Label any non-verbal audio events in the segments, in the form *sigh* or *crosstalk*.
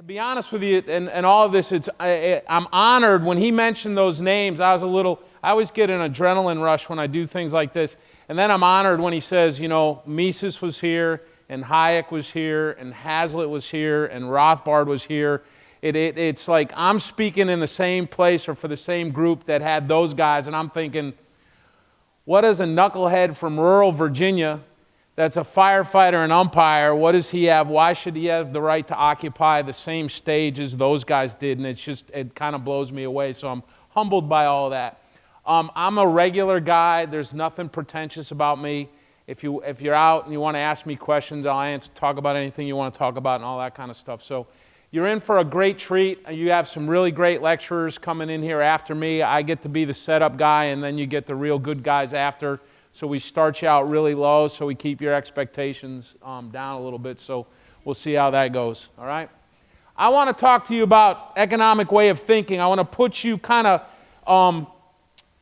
To be honest with you, and, and all of this, it's, I, I'm honored when he mentioned those names. I was a little, I always get an adrenaline rush when I do things like this. And then I'm honored when he says, you know, Mises was here, and Hayek was here, and Hazlitt was here, and Rothbard was here. It, it, it's like I'm speaking in the same place or for the same group that had those guys, and I'm thinking, what does a knucklehead from rural Virginia that's a firefighter and umpire, what does he have? Why should he have the right to occupy the same stage as those guys did? And it's just, it kind of blows me away. So I'm humbled by all that. Um, I'm a regular guy. There's nothing pretentious about me. If, you, if you're out and you want to ask me questions, I'll answer, talk about anything you want to talk about and all that kind of stuff. So you're in for a great treat. You have some really great lecturers coming in here after me. I get to be the setup guy, and then you get the real good guys after. So we start you out really low so we keep your expectations um, down a little bit. So we'll see how that goes. All right? I want to talk to you about economic way of thinking. I want to put you kind of, um,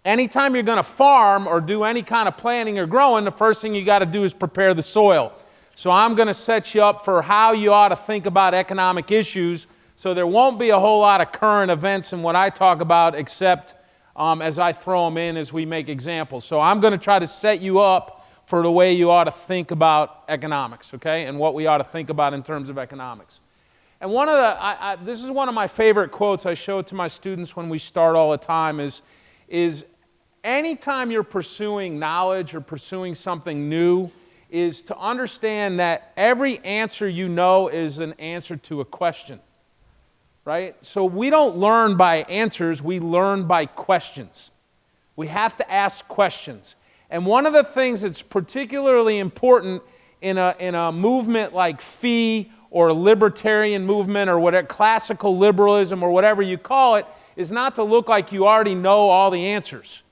anytime you're going to farm or do any kind of planting or growing, the first thing you got to do is prepare the soil. So I'm going to set you up for how you ought to think about economic issues so there won't be a whole lot of current events in what I talk about except um, as I throw them in as we make examples. So I'm going to try to set you up for the way you ought to think about economics, okay, and what we ought to think about in terms of economics. And one of the, I, I, this is one of my favorite quotes I show to my students when we start all the time is, is anytime you're pursuing knowledge or pursuing something new, is to understand that every answer you know is an answer to a question. Right? So we don't learn by answers, we learn by questions. We have to ask questions. And one of the things that's particularly important in a, in a movement like FEE or libertarian movement or whatever, classical liberalism or whatever you call it, is not to look like you already know all the answers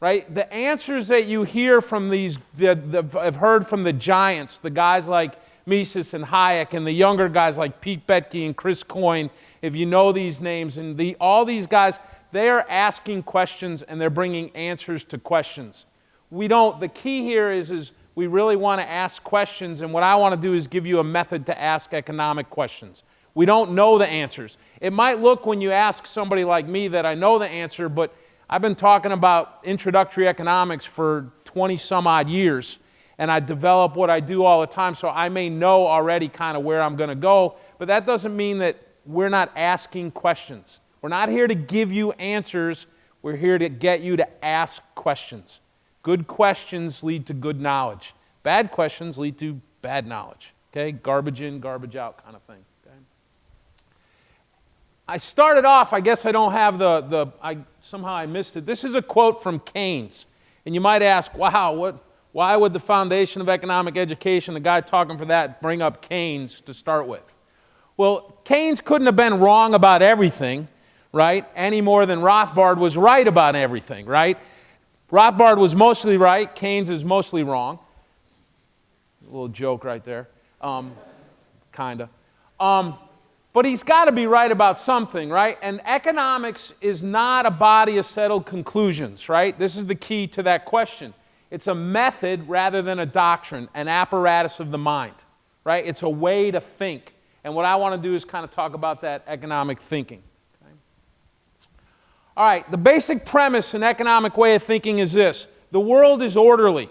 right? The answers that you hear from these, the, the, I've heard from the giants, the guys like Mises and Hayek, and the younger guys like Pete Boettke and Chris Coyne, if you know these names, and the, all these guys, they are asking questions and they're bringing answers to questions. We don't, the key here is, is we really want to ask questions, and what I want to do is give you a method to ask economic questions. We don't know the answers. It might look when you ask somebody like me that I know the answer, but I've been talking about introductory economics for 20 some odd years, and I develop what I do all the time, so I may know already kind of where I'm going to go, but that doesn't mean that we're not asking questions. We're not here to give you answers, we're here to get you to ask questions. Good questions lead to good knowledge, bad questions lead to bad knowledge. Okay? Garbage in, garbage out kind of thing. I started off, I guess I don't have the, the I, somehow I missed it. This is a quote from Keynes. And you might ask, wow, what, why would the foundation of economic education, the guy talking for that, bring up Keynes to start with? Well, Keynes couldn't have been wrong about everything, right? Any more than Rothbard was right about everything, right? Rothbard was mostly right, Keynes is mostly wrong. A little joke right there. Um, kind of. Um, but he's got to be right about something, right? And economics is not a body of settled conclusions, right? This is the key to that question. It's a method rather than a doctrine, an apparatus of the mind, right? It's a way to think. And what I want to do is kind of talk about that economic thinking. Okay? All right, the basic premise in economic way of thinking is this the world is orderly,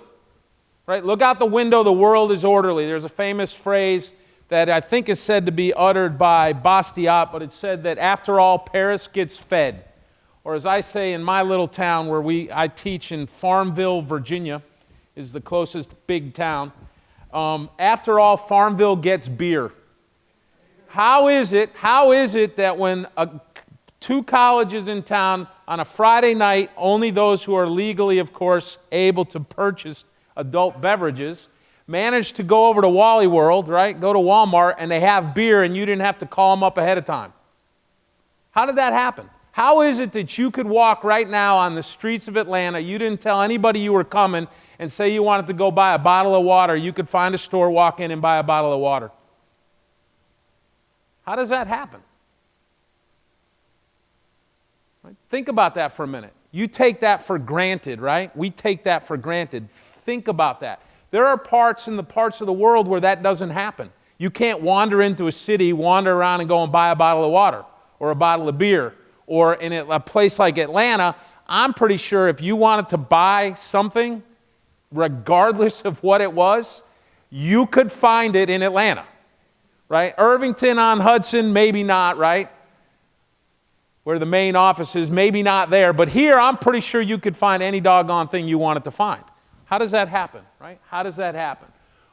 right? Look out the window, the world is orderly. There's a famous phrase that I think is said to be uttered by Bastiat, but it said that after all, Paris gets fed. Or as I say in my little town where we, I teach in Farmville, Virginia, is the closest big town. Um, after all, Farmville gets beer. How is it, how is it that when a, two colleges in town on a Friday night, only those who are legally, of course, able to purchase adult beverages, managed to go over to Wally World, right? Go to Walmart and they have beer and you didn't have to call them up ahead of time. How did that happen? How is it that you could walk right now on the streets of Atlanta, you didn't tell anybody you were coming, and say you wanted to go buy a bottle of water, you could find a store, walk in, and buy a bottle of water? How does that happen? Right? Think about that for a minute. You take that for granted, right? We take that for granted. Think about that. There are parts in the parts of the world where that doesn't happen. You can't wander into a city, wander around and go and buy a bottle of water or a bottle of beer. Or in a place like Atlanta, I'm pretty sure if you wanted to buy something, regardless of what it was, you could find it in Atlanta, right? Irvington on Hudson, maybe not, right? Where the main office is, maybe not there. But here, I'm pretty sure you could find any doggone thing you wanted to find. How does that happen, right? How does that happen?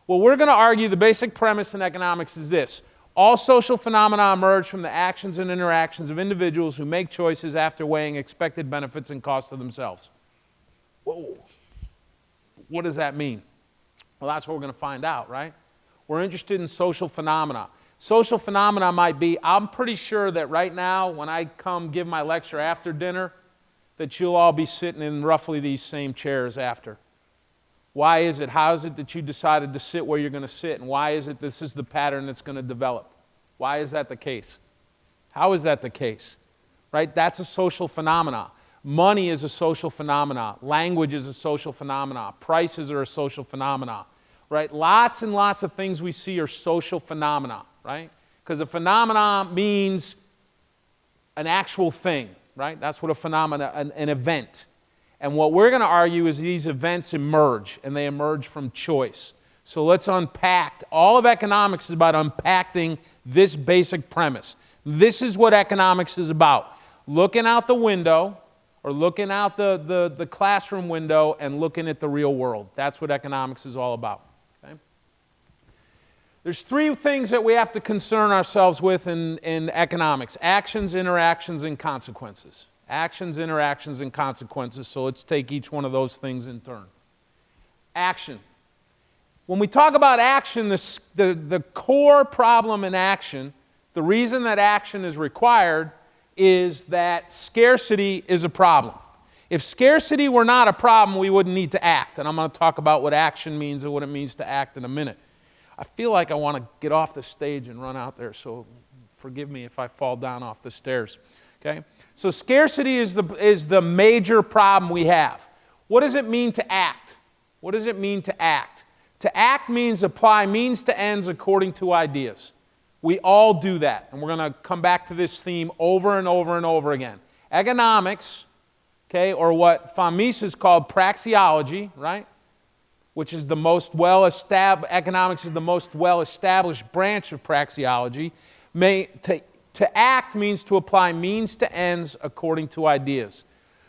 Well, we're going to argue the basic premise in economics is this all social phenomena emerge from the actions and interactions of individuals who make choices after weighing expected benefits and costs to themselves. Whoa. What does that mean? Well, that's what we're going to find out, right? We're interested in social phenomena. Social phenomena might be I'm pretty sure that right now, when I come give my lecture after dinner, that you'll all be sitting in roughly these same chairs after. Why is it? How is it that you decided to sit where you're going to sit? And why is it this is the pattern that's going to develop? Why is that the case? How is that the case? Right? That's a social phenomena. Money is a social phenomena. Language is a social phenomena. Prices are a social phenomena. Right? Lots and lots of things we see are social phenomena, right? Because a phenomena means an actual thing, right? That's what a phenomena, an, an event. And what we're going to argue is these events emerge, and they emerge from choice. So let's unpack. All of economics is about unpacking this basic premise. This is what economics is about looking out the window or looking out the, the, the classroom window and looking at the real world. That's what economics is all about. Okay? There's three things that we have to concern ourselves with in, in economics actions, interactions, and consequences. Actions, interactions, and consequences. So let's take each one of those things in turn. Action. When we talk about action, the, the, the core problem in action, the reason that action is required is that scarcity is a problem. If scarcity were not a problem, we wouldn't need to act. And I'm going to talk about what action means and what it means to act in a minute. I feel like I want to get off the stage and run out there, so forgive me if I fall down off the stairs. Okay? So, scarcity is the, is the major problem we have. What does it mean to act? What does it mean to act? To act means apply means to ends according to ideas. We all do that, and we're going to come back to this theme over and over and over again. Economics, okay, or what von Mises called praxeology, right? Which is the most well established, economics is the most well established branch of praxeology, may, to to act means to apply means to ends according to ideas.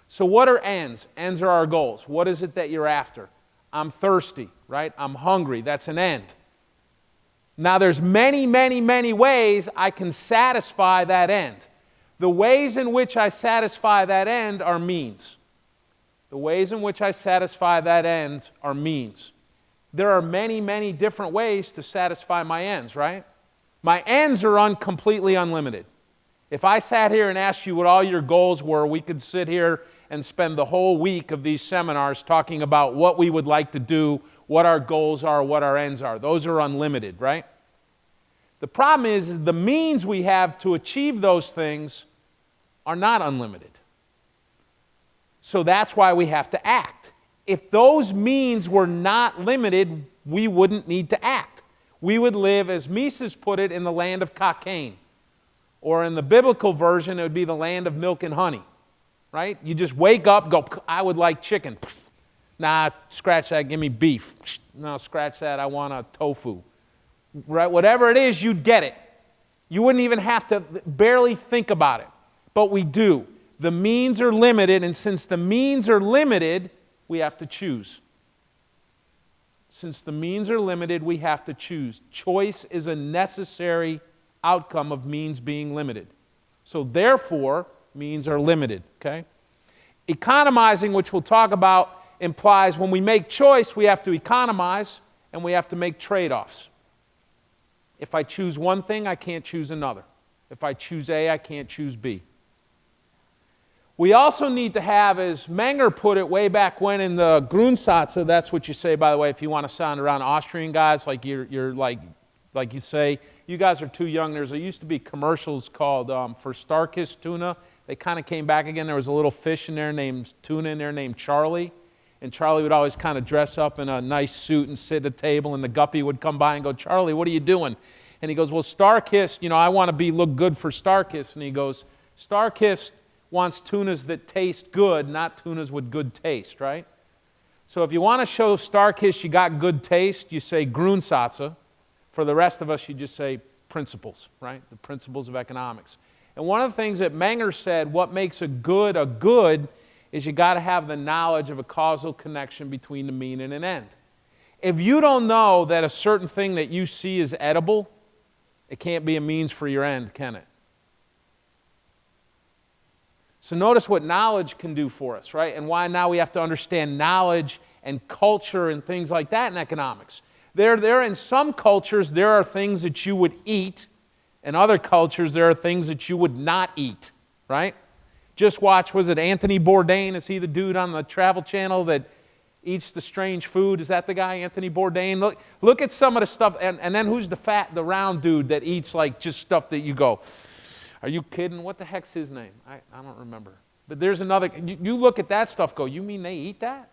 So, what are ends? Ends are our goals. What is it that you're after? I'm thirsty, right? I'm hungry. That's an end. Now, there's many, many, many ways I can satisfy that end. The ways in which I satisfy that end are means. The ways in which I satisfy that end are means. There are many, many different ways to satisfy my ends, right? My ends are un- completely unlimited. If I sat here and asked you what all your goals were, we could sit here and spend the whole week of these seminars talking about what we would like to do, what our goals are, what our ends are. Those are unlimited, right? The problem is, is the means we have to achieve those things are not unlimited. So that's why we have to act. If those means were not limited, we wouldn't need to act we would live, as Mises put it, in the land of Cockaigne. Or in the biblical version, it would be the land of milk and honey. Right? You just wake up, go, I would like chicken. Nah, scratch that, give me beef. No, scratch that, I want a tofu. Right? Whatever it is, you'd get it. You wouldn't even have to barely think about it. But we do. The means are limited, and since the means are limited, we have to choose. Since the means are limited, we have to choose. Choice is a necessary outcome of means being limited. So, therefore, means are limited, okay? Economizing, which we'll talk about, implies when we make choice, we have to economize and we have to make trade offs. If I choose one thing, I can't choose another. If I choose A, I can't choose B. We also need to have, as Menger put it way back when in the Grundsätze, that's what you say, by the way, if you want to sound around Austrian guys, like you're, you're like, like you say, you guys are too young. There's, there used to be commercials called um, for Starkist tuna. They kind of came back again. There was a little fish in there named tuna in there named Charlie. And Charlie would always kind of dress up in a nice suit and sit at a table, and the guppy would come by and go, Charlie, what are you doing? And he goes, Well, Starkist, you know, I want to be look good for Starkist. And he goes, Starkist wants tunas that taste good, not tunas with good taste, right? So if you want to show Starkist you got good taste, you say Grundsätze. For the rest of us, you just say principles, right? The principles of economics. And one of the things that Menger said, what makes a good a good is you got to have the knowledge of a causal connection between the mean and an end. If you don't know that a certain thing that you see is edible, it can't be a means for your end, can it? So notice what knowledge can do for us, right? And why now we have to understand knowledge and culture and things like that in economics. There, there in some cultures, there are things that you would eat. In other cultures, there are things that you would not eat, right? Just watch, was it Anthony Bourdain? Is he the dude on the Travel Channel that eats the strange food? Is that the guy, Anthony Bourdain? Look, look at some of the stuff. And, and then who's the fat, the round dude that eats like just stuff that you go, are you kidding? What the heck's his name? I, I don't remember. But there's another, you, you look at that stuff, go, you mean they eat that?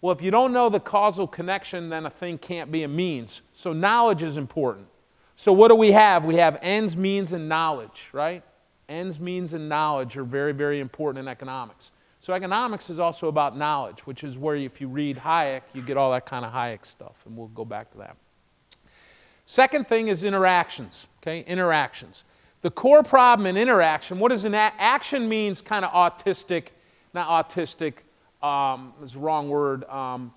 Well, if you don't know the causal connection, then a thing can't be a means. So knowledge is important. So what do we have? We have ends, means, and knowledge, right? Ends, means, and knowledge are very, very important in economics. So economics is also about knowledge, which is where if you read Hayek, you get all that kind of Hayek stuff, and we'll go back to that. Second thing is interactions, okay? Interactions. The core problem in interaction, what does an action means kind of autistic, not autistic, um, is the wrong word. Um,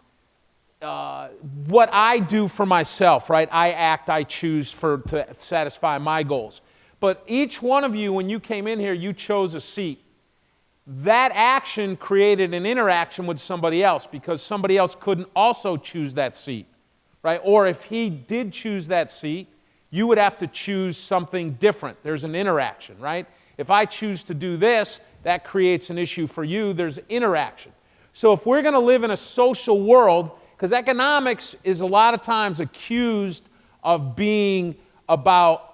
uh, what I do for myself, right? I act, I choose for, to satisfy my goals. But each one of you, when you came in here, you chose a seat. That action created an interaction with somebody else because somebody else couldn't also choose that seat, right? Or if he did choose that seat, you would have to choose something different. There's an interaction, right? If I choose to do this, that creates an issue for you. There's interaction. So if we're going to live in a social world, because economics is a lot of times accused of being about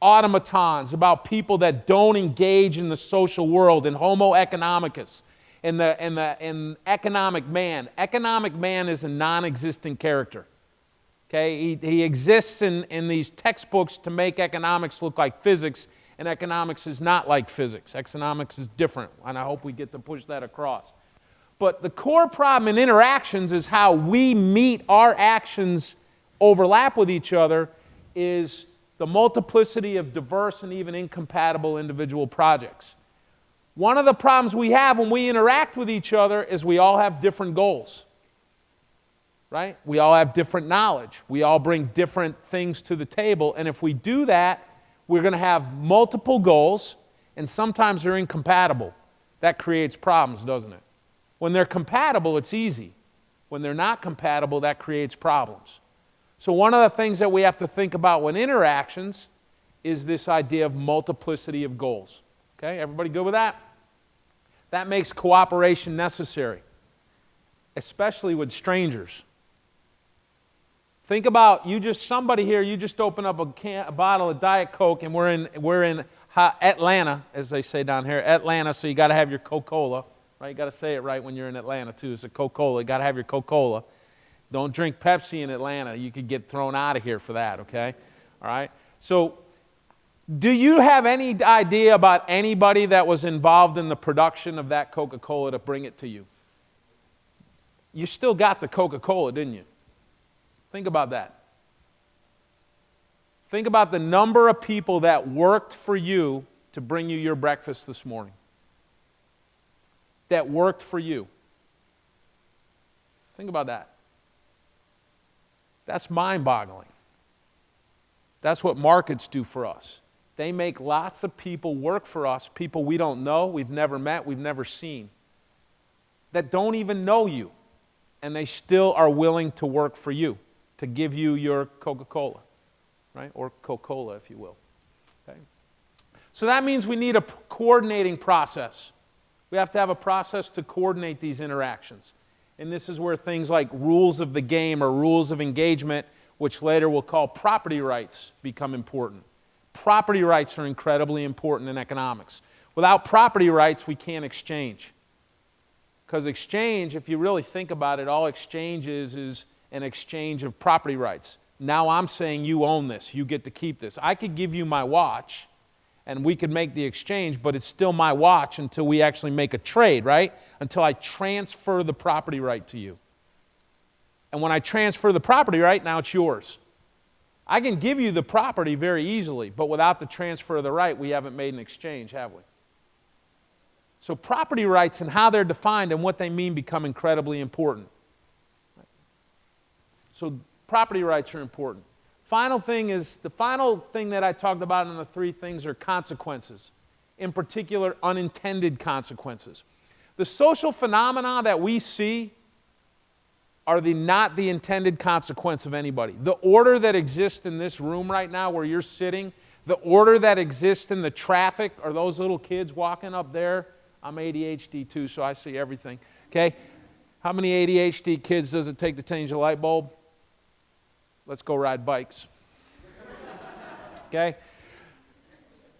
automatons, about people that don't engage in the social world, in Homo economicus, in the, in the in economic man. Economic man is a non existent character. Okay? He, he exists in, in these textbooks to make economics look like physics, and economics is not like physics. Economics is different, and I hope we get to push that across. But the core problem in interactions is how we meet our actions overlap with each other is the multiplicity of diverse and even incompatible individual projects. One of the problems we have when we interact with each other is we all have different goals. Right? We all have different knowledge. We all bring different things to the table. And if we do that, we're going to have multiple goals, and sometimes they're incompatible. That creates problems, doesn't it? When they're compatible, it's easy. When they're not compatible, that creates problems. So, one of the things that we have to think about when interactions is this idea of multiplicity of goals. Okay, everybody good with that? That makes cooperation necessary, especially with strangers. Think about you just somebody here, you just open up a, can, a bottle of Diet Coke, and we're in, we're in Atlanta, as they say down here, Atlanta, so you got to have your Coca Cola, right? You got to say it right when you're in Atlanta, too. It's a Coca Cola. You got to have your Coca Cola. Don't drink Pepsi in Atlanta. You could get thrown out of here for that, okay? All right? So, do you have any idea about anybody that was involved in the production of that Coca Cola to bring it to you? You still got the Coca Cola, didn't you? Think about that. Think about the number of people that worked for you to bring you your breakfast this morning. That worked for you. Think about that. That's mind boggling. That's what markets do for us. They make lots of people work for us, people we don't know, we've never met, we've never seen, that don't even know you, and they still are willing to work for you, to give you your Coca Cola, right? Or Coca Cola, if you will. Okay? So that means we need a coordinating process. We have to have a process to coordinate these interactions. And this is where things like rules of the game or rules of engagement, which later we'll call property rights, become important. Property rights are incredibly important in economics. Without property rights, we can't exchange. Because exchange, if you really think about it, all exchange is, is an exchange of property rights. Now I'm saying you own this. You get to keep this. I could give you my watch and we could make the exchange, but it's still my watch until we actually make a trade, right? Until I transfer the property right to you. And when I transfer the property right, now it's yours. I can give you the property very easily, but without the transfer of the right, we haven't made an exchange, have we? So, property rights and how they're defined and what they mean become incredibly important. So, property rights are important. Final thing is the final thing that I talked about in the three things are consequences, in particular, unintended consequences. The social phenomena that we see are the not the intended consequence of anybody. The order that exists in this room right now where you're sitting, the order that exists in the traffic, are those little kids walking up there? I'm ADHD too, so I see everything. Okay? How many ADHD kids does it take to change a light bulb? Let's go ride bikes. okay?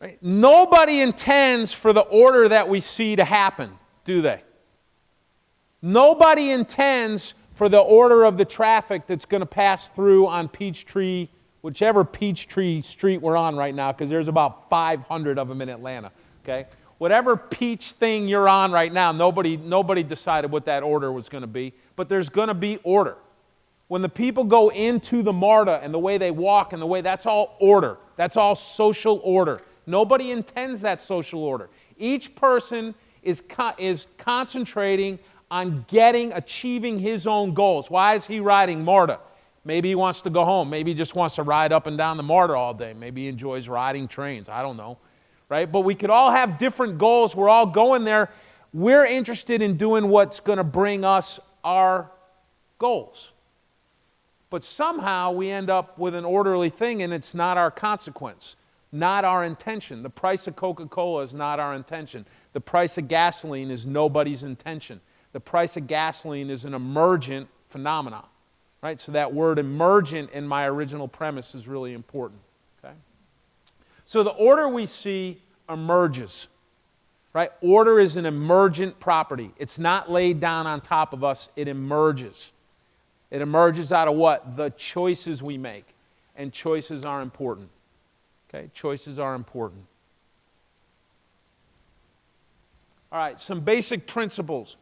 Right? Nobody intends for the order that we see to happen, do they? Nobody intends for the order of the traffic that's going to pass through on Peachtree, whichever Peachtree street we're on right now, because there's about 500 of them in Atlanta. Okay? Whatever peach thing you're on right now, nobody, nobody decided what that order was going to be, but there's going to be order. When the people go into the MARTA and the way they walk and the way that's all order, that's all social order. Nobody intends that social order. Each person is, co- is concentrating on getting, achieving his own goals. Why is he riding MARTA? Maybe he wants to go home. Maybe he just wants to ride up and down the MARTA all day. Maybe he enjoys riding trains. I don't know. Right? But we could all have different goals. We're all going there. We're interested in doing what's going to bring us our goals. But somehow we end up with an orderly thing and it's not our consequence, not our intention. The price of Coca Cola is not our intention. The price of gasoline is nobody's intention. The price of gasoline is an emergent phenomenon. Right? So that word emergent in my original premise is really important. Okay? So the order we see emerges. Right? Order is an emergent property. It's not laid down on top of us, it emerges. It emerges out of what? The choices we make. And choices are important. Okay? Choices are important. All right, some basic principles.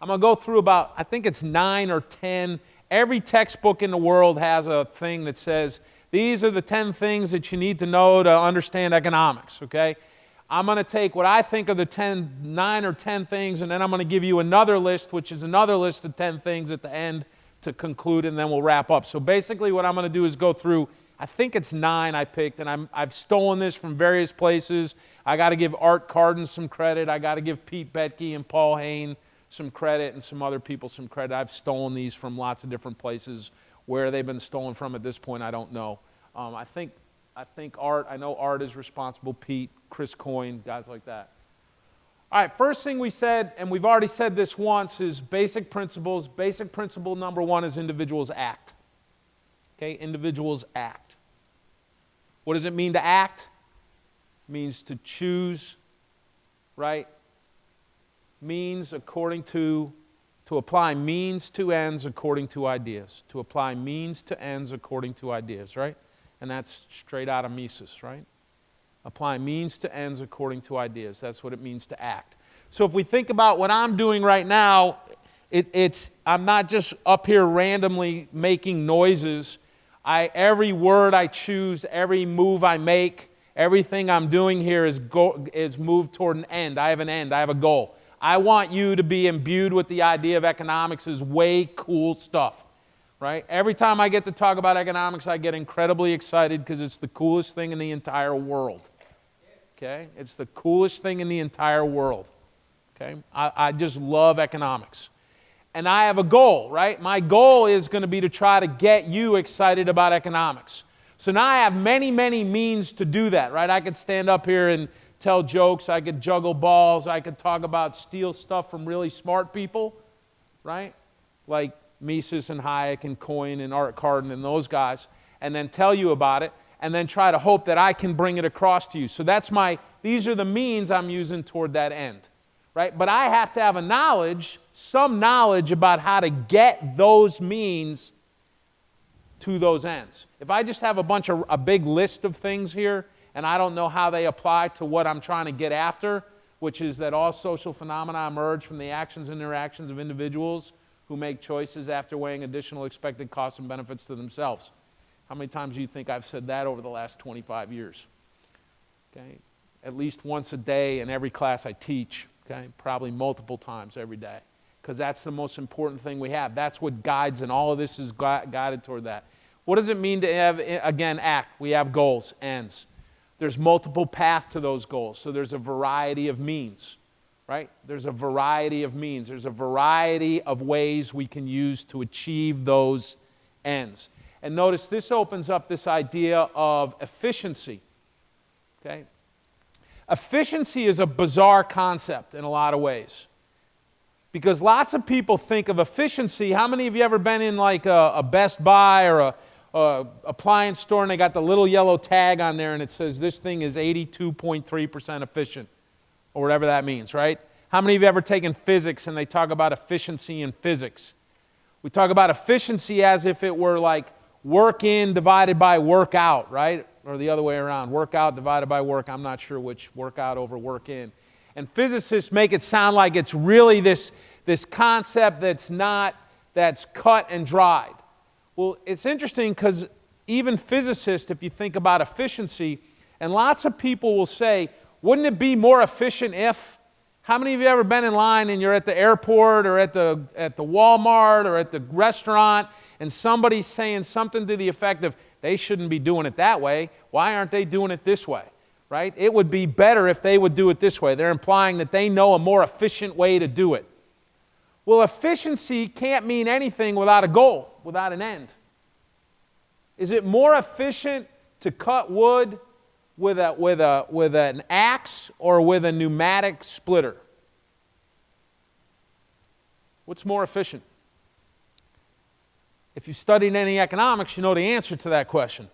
I'm going to go through about, I think it's nine or 10. Every textbook in the world has a thing that says, these are the 10 things that you need to know to understand economics, okay? I'm going to take what I think are the 10, 9 or 10 things, and then I'm going to give you another list, which is another list of 10 things at the end to conclude, and then we'll wrap up. So basically, what I'm going to do is go through. I think it's nine I picked, and I'm, I've stolen this from various places. I got to give Art Carden some credit. I got to give Pete Boettke and Paul Heyne some credit, and some other people some credit. I've stolen these from lots of different places. Where they've been stolen from at this point, I don't know. Um, I think I think Art. I know Art is responsible. Pete, Chris Coyne, guys like that. All right, first thing we said, and we've already said this once, is basic principles. Basic principle number one is individuals act. Okay, individuals act. What does it mean to act? It means to choose, right? Means according to, to apply means to ends according to ideas. To apply means to ends according to ideas, right? And that's straight out of Mises, right? Apply means to ends according to ideas. That's what it means to act. So if we think about what I'm doing right now, it, it's I'm not just up here randomly making noises. I, every word I choose, every move I make, everything I'm doing here is, go, is moved toward an end. I have an end. I have a goal. I want you to be imbued with the idea of economics is way cool stuff, right? Every time I get to talk about economics, I get incredibly excited because it's the coolest thing in the entire world okay? It's the coolest thing in the entire world, okay? I, I just love economics. And I have a goal, right? My goal is going to be to try to get you excited about economics. So now I have many, many means to do that, right? I could stand up here and tell jokes, I could juggle balls, I could talk about steal stuff from really smart people, right? Like Mises and Hayek and Coyne and Art Carden and those guys, and then tell you about it and then try to hope that I can bring it across to you. So that's my, these are the means I'm using toward that end, right? But I have to have a knowledge, some knowledge about how to get those means to those ends. If I just have a bunch of a big list of things here and I don't know how they apply to what I'm trying to get after, which is that all social phenomena emerge from the actions and interactions of individuals who make choices after weighing additional expected costs and benefits to themselves. How many times do you think I've said that over the last 25 years? Okay? At least once a day in every class I teach, okay? Probably multiple times every day. Because that's the most important thing we have. That's what guides, and all of this is guided toward that. What does it mean to have, eh, again, act? We have goals, ends. There's multiple paths to those goals, so there's a variety of means, right? There's a variety of means. There's a variety of ways we can use to achieve those ends. And notice this opens up this idea of efficiency. Okay? Efficiency is a bizarre concept in a lot of ways. Because lots of people think of efficiency. How many of you ever been in like a, a Best Buy or a uh, appliance store and they got the little yellow tag on there and it says this thing is 82.3% efficient or whatever that means, right? How many of you ever taken physics and they talk about efficiency in physics? We talk about efficiency as if it were like work in divided by work out, right? Or the other way around, work out divided by work. I'm not sure which, work out over work in. And physicists make it sound like it's really this, this concept that's not, that's cut and dried. Well, it's interesting because even physicists, if you think about efficiency, and lots of people will say, wouldn't it be more efficient if? How many of you ever been in line and you're at the airport or at the, at the Walmart or at the restaurant and somebody's saying something to the effect of, they shouldn't be doing it that way. Why aren't they doing it this way? Right? It would be better if they would do it this way. They're implying that they know a more efficient way to do it. Well, efficiency can't mean anything without a goal, without an end. Is it more efficient to cut wood with, a, with, a, with an axe or with a pneumatic splitter? What's more efficient? If you've studied any economics, you know the answer to that question.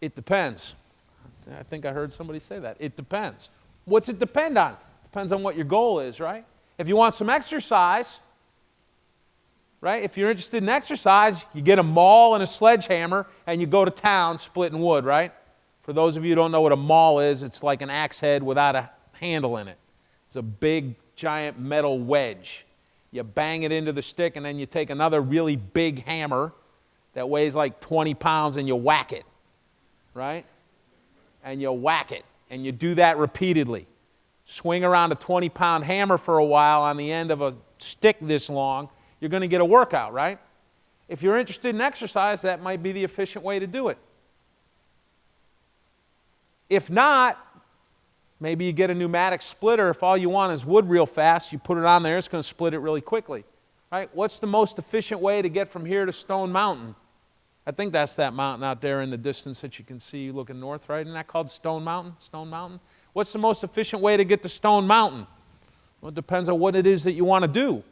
It depends. I think I heard somebody say that. It depends. What's it depend on? Depends on what your goal is, right? If you want some exercise, right? If you're interested in exercise, you get a maul and a sledgehammer and you go to town splitting wood, right? For those of you who don't know what a maul is, it's like an axe head without a handle in it. It's a big, giant metal wedge. You bang it into the stick and then you take another really big hammer that weighs like 20 pounds and you whack it, right? And you whack it. And you do that repeatedly. Swing around a 20 pound hammer for a while on the end of a stick this long you're going to get a workout, right? If you're interested in exercise, that might be the efficient way to do it. If not, maybe you get a pneumatic splitter. If all you want is wood real fast, you put it on there, it's going to split it really quickly. Right? What's the most efficient way to get from here to Stone Mountain? I think that's that mountain out there in the distance that you can see looking north, right? Isn't that called Stone Mountain? Stone Mountain? What's the most efficient way to get to Stone Mountain? Well, it depends on what it is that you want to do.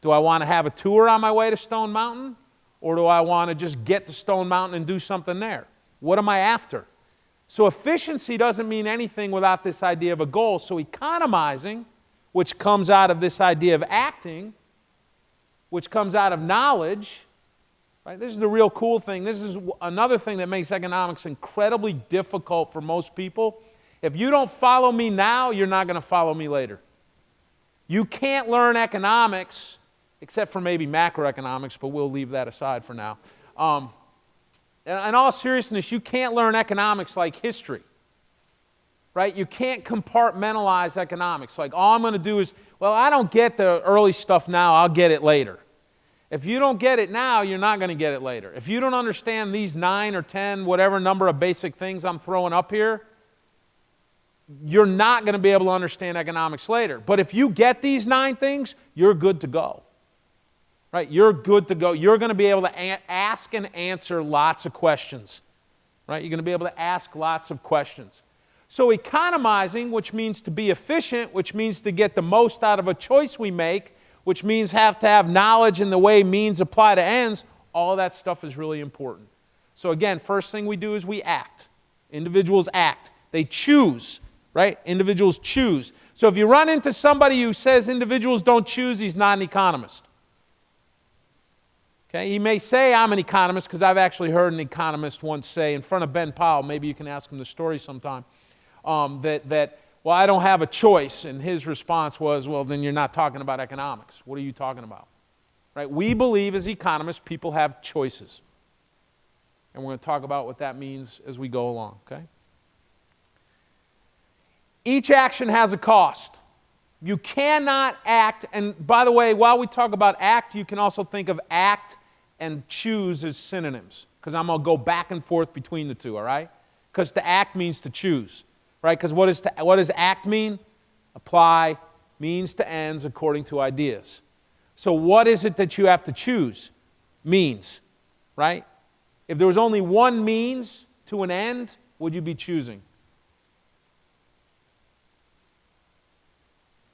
Do I want to have a tour on my way to Stone Mountain? Or do I want to just get to Stone Mountain and do something there? What am I after? So, efficiency doesn't mean anything without this idea of a goal. So, economizing, which comes out of this idea of acting, which comes out of knowledge, right? This is the real cool thing. This is another thing that makes economics incredibly difficult for most people. If you don't follow me now, you're not going to follow me later. You can't learn economics except for maybe macroeconomics, but we'll leave that aside for now. Um, in all seriousness, you can't learn economics like history, right? You can't compartmentalize economics. Like, all I'm going to do is, well, I don't get the early stuff now, I'll get it later. If you don't get it now, you're not going to get it later. If you don't understand these nine or ten, whatever number of basic things I'm throwing up here, you're not going to be able to understand economics later. But if you get these nine things, you're good to go right? You're good to go. You're going to be able to ask and answer lots of questions, right? You're going to be able to ask lots of questions. So, economizing, which means to be efficient, which means to get the most out of a choice we make, which means have to have knowledge in the way means apply to ends, all that stuff is really important. So, again, first thing we do is we act. Individuals act, they choose, right? Individuals choose. So, if you run into somebody who says individuals don't choose, he's not an economist. Okay, he may say I'm an economist because I've actually heard an economist once say in front of Ben Powell, maybe you can ask him the story sometime, um, that, that, well, I don't have a choice. And his response was, well, then you're not talking about economics. What are you talking about? Right? We believe as economists people have choices. And we're going to talk about what that means as we go along, okay? Each action has a cost. You cannot act, and by the way, while we talk about act, you can also think of act and choose as synonyms, because I'm going to go back and forth between the two, all right? Because to act means to choose, right? Because what, is to, what does act mean? Apply means to ends according to ideas. So, what is it that you have to choose? Means, right? If there was only one means to an end, would you be choosing?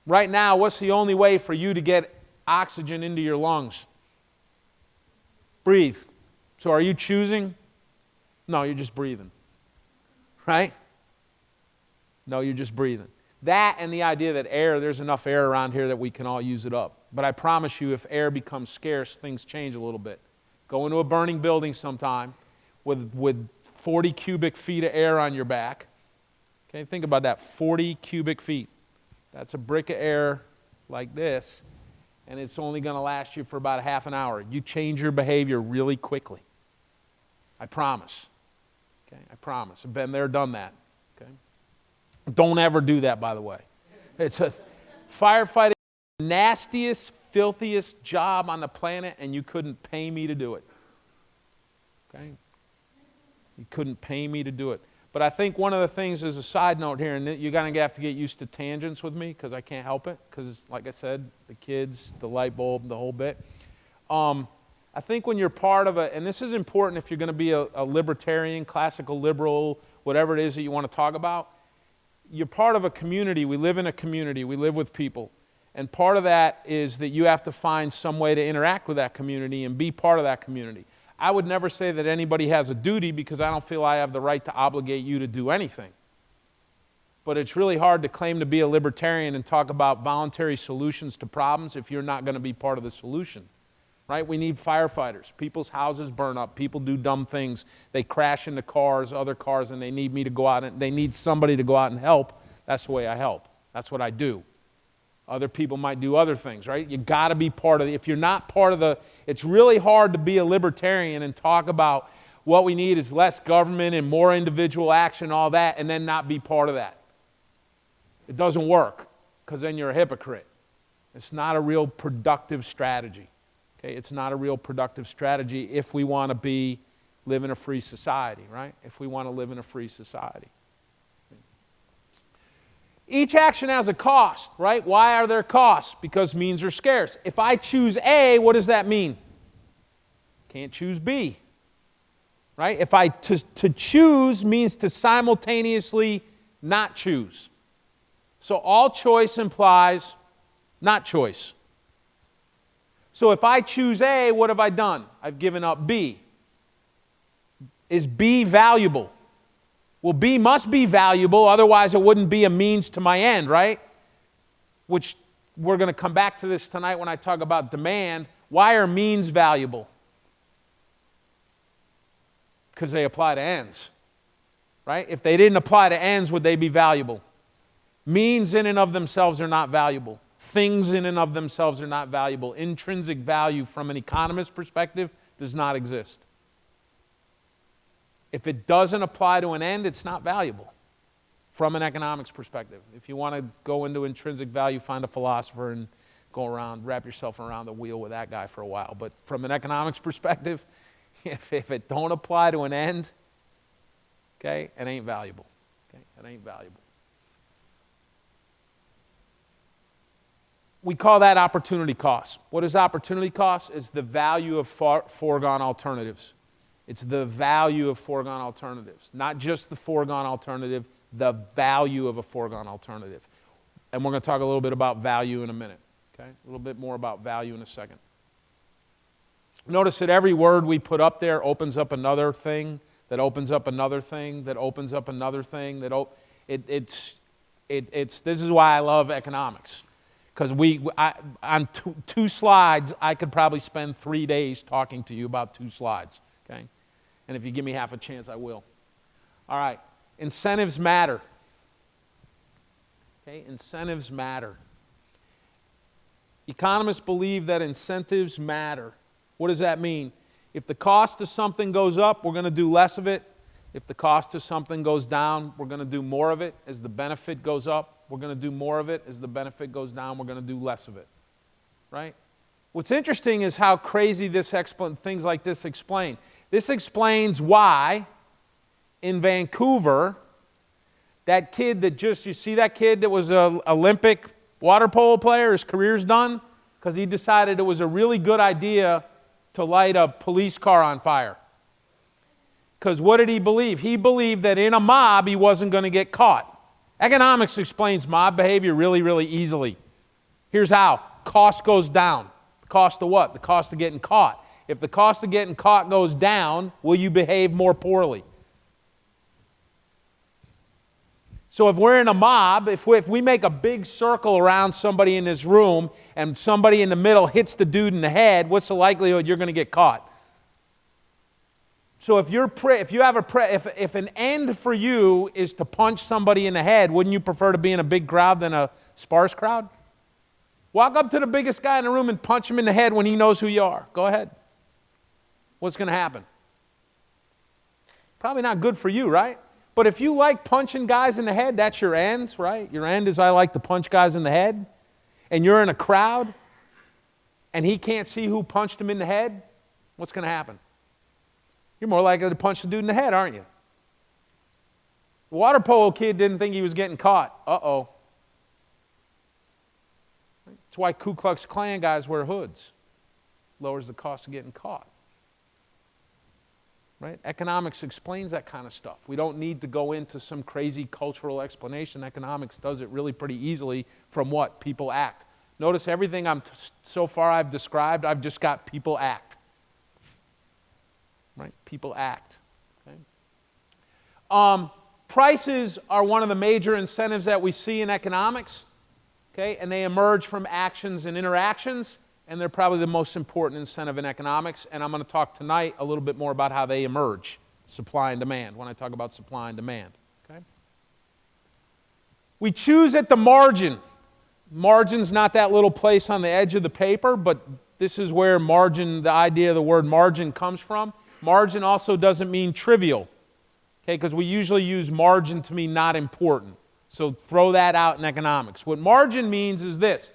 Right now, what's the only way for you to get oxygen into your lungs? Breathe. So, are you choosing? No, you're just breathing. Right? No, you're just breathing. That and the idea that air, there's enough air around here that we can all use it up. But I promise you, if air becomes scarce, things change a little bit. Go into a burning building sometime with, with 40 cubic feet of air on your back. Okay, think about that 40 cubic feet. That's a brick of air like this, and it's only going to last you for about a half an hour. You change your behavior really quickly. I promise. Okay, I promise. I've been there, done that. Okay? Don't ever do that, by the way. It's a firefighting nastiest, filthiest job on the planet, and you couldn't pay me to do it. Okay? You couldn't pay me to do it. But I think one of the things as a side note here, and you're going to have to get used to tangents with me because I can't help it, because like I said, the kids, the light bulb, the whole bit. Um, I think when you're part of a, and this is important if you're going to be a, a libertarian, classical liberal, whatever it is that you want to talk about, you're part of a community. We live in a community, we live with people. And part of that is that you have to find some way to interact with that community and be part of that community. I would never say that anybody has a duty because I don't feel I have the right to obligate you to do anything. But it's really hard to claim to be a libertarian and talk about voluntary solutions to problems if you're not going to be part of the solution. Right? We need firefighters. People's houses burn up. People do dumb things. They crash into cars, other cars, and they need me to go out and they need somebody to go out and help. That's the way I help. That's what I do. Other people might do other things, right? You got to be part of the, if you're not part of the, it's really hard to be a libertarian and talk about what we need is less government and more individual action, all that, and then not be part of that. It doesn't work because then you're a hypocrite. It's not a real productive strategy. Okay, it's not a real productive strategy if we want to be live in a free society, right? If we want to live in a free society. Each action has a cost, right? Why are there costs? Because means are scarce. If I choose A, what does that mean? Can't choose B. Right? If I to, to choose means to simultaneously not choose. So all choice implies not choice. So if I choose A, what have I done? I've given up B. Is B valuable? Well, B must be valuable, otherwise, it wouldn't be a means to my end, right? Which we're going to come back to this tonight when I talk about demand. Why are means valuable? Because they apply to ends, right? If they didn't apply to ends, would they be valuable? Means in and of themselves are not valuable. Things in and of themselves are not valuable. Intrinsic value from an economist's perspective does not exist. If it doesn't apply to an end, it's not valuable from an economics perspective. If you want to go into intrinsic value, find a philosopher and go around, wrap yourself around the wheel with that guy for a while. But from an economics perspective, *laughs* if, if it don't apply to an end, okay, it ain't valuable. Okay, it ain't valuable. We call that opportunity cost. What is opportunity cost? Is the value of far, foregone alternatives. It's the value of foregone alternatives, not just the foregone alternative, the value of a foregone alternative. And we're going to talk a little bit about value in a minute, okay? A little bit more about value in a second. Notice that every word we put up there opens up another thing, that opens up another thing, that opens up another thing, that op- it, it's, it, it's, this is why I love economics because we I, on two, two slides I could probably spend three days talking to you about two slides. And if you give me half a chance, I will. All right, incentives matter. Okay, incentives matter. Economists believe that incentives matter. What does that mean? If the cost of something goes up, we're going to do less of it. If the cost of something goes down, we're going to do more of it. As the benefit goes up, we're going to do more of it. As the benefit goes down, we're going to do less of it. Right? What's interesting is how crazy this expl- things like this explain. This explains why in Vancouver, that kid that just, you see that kid that was an Olympic water polo player, his career's done? Because he decided it was a really good idea to light a police car on fire. Because what did he believe? He believed that in a mob he wasn't going to get caught. Economics explains mob behavior really, really easily. Here's how cost goes down. The cost of what? The cost of getting caught. If the cost of getting caught goes down, will you behave more poorly? So if we're in a mob, if we, if we make a big circle around somebody in this room and somebody in the middle hits the dude in the head, what's the likelihood you're going to get caught? So if you're pre- if you have a pre- if, if an end for you is to punch somebody in the head, wouldn't you prefer to be in a big crowd than a sparse crowd? Walk up to the biggest guy in the room and punch him in the head when he knows who you are. Go ahead. What's going to happen? Probably not good for you, right? But if you like punching guys in the head, that's your end, right? Your end is I like to punch guys in the head. And you're in a crowd and he can't see who punched him in the head, what's going to happen? You're more likely to punch the dude in the head, aren't you? The water polo kid didn't think he was getting caught. Uh oh. That's why Ku Klux Klan guys wear hoods. Lowers the cost of getting caught right? Economics explains that kind of stuff. We don't need to go into some crazy cultural explanation. Economics does it really pretty easily from what people act. Notice everything I'm so far I've described, I've just got people act. Right? People act. Okay? Um, prices are one of the major incentives that we see in economics. Okay? And they emerge from actions and interactions and they're probably the most important incentive in economics. And I'm going to talk tonight a little bit more about how they emerge supply and demand when I talk about supply and demand. Okay? We choose at the margin. Margin's not that little place on the edge of the paper, but this is where margin, the idea of the word margin comes from. Margin also doesn't mean trivial, okay, because we usually use margin to mean not important. So throw that out in economics. What margin means is this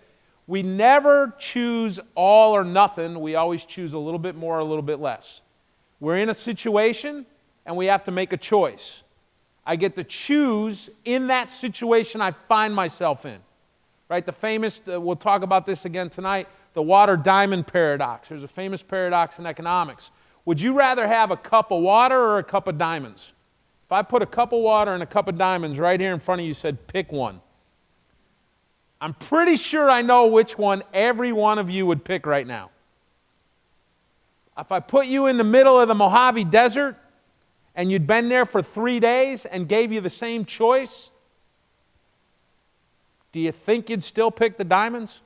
we never choose all or nothing. We always choose a little bit more, a little bit less. We're in a situation and we have to make a choice. I get to choose in that situation I find myself in. Right? The famous, uh, we'll talk about this again tonight, the water diamond paradox. There's a famous paradox in economics. Would you rather have a cup of water or a cup of diamonds? If I put a cup of water and a cup of diamonds right here in front of you, said pick one. I'm pretty sure I know which one every one of you would pick right now. If I put you in the middle of the Mojave Desert and you'd been there for three days and gave you the same choice, do you think you'd still pick the diamonds?